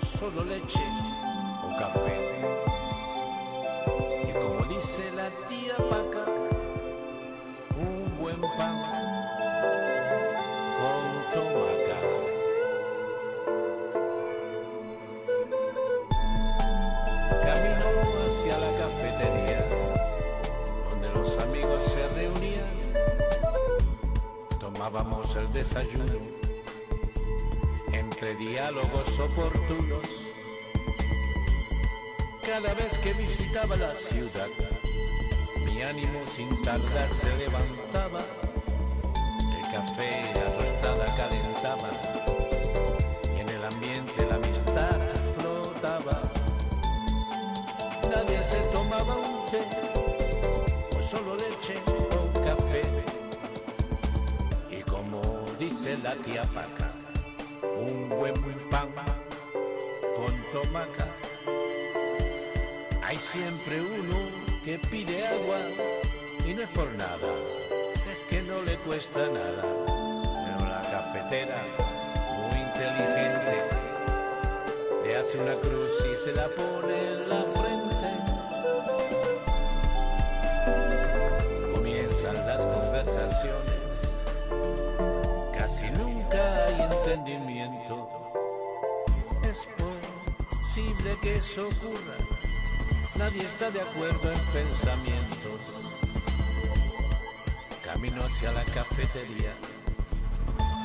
solo leche o café. Y como dice la tía Paca, un buen pan con tomaca. Camino hacia la cafetería, donde los amigos se reunían, tomábamos el desayuno entre diálogos oportunos. Cada vez que visitaba la ciudad, mi ánimo sin tardar se levantaba, el café y la tostada calentaban, y en el ambiente la amistad flotaba. Nadie se tomaba un té, o solo leche o café, y como dice la tía Paca, un buen pan con tomaca. Hay siempre uno que pide agua y no es por nada, es que no le cuesta nada. Pero la cafetera, muy inteligente, le hace una cruz y se la pone en la Es posible que eso ocurra, nadie está de acuerdo en pensamientos. Camino hacia la cafetería,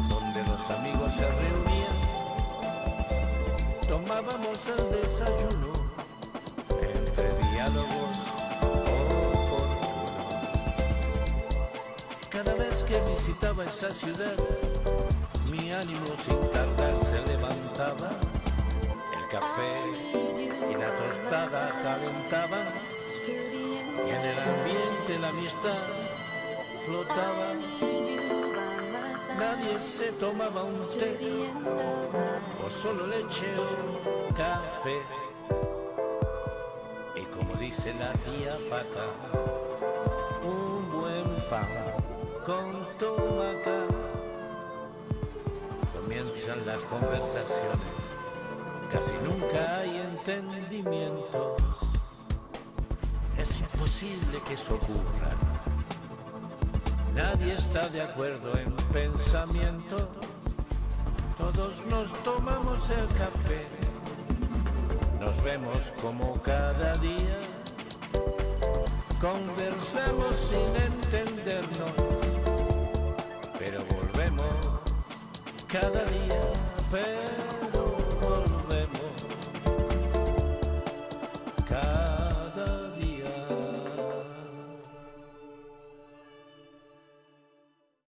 donde los amigos se reunían. Tomábamos el desayuno entre diálogos oportunos. Cada vez que visitaba esa ciudad, mi ánimo sin tardar se levantaba, el café y la tostada calentaban, y en el ambiente la amistad flotaba. Nadie se tomaba un té, o solo leche o café. Y como dice la tía Paca, un buen pan con tomaca comienzan las conversaciones, casi nunca hay entendimientos. Es imposible que eso ocurra. Nadie está de acuerdo en pensamiento. Todos nos tomamos el café. Nos vemos como cada día. Conversamos sin entendernos. Cada día.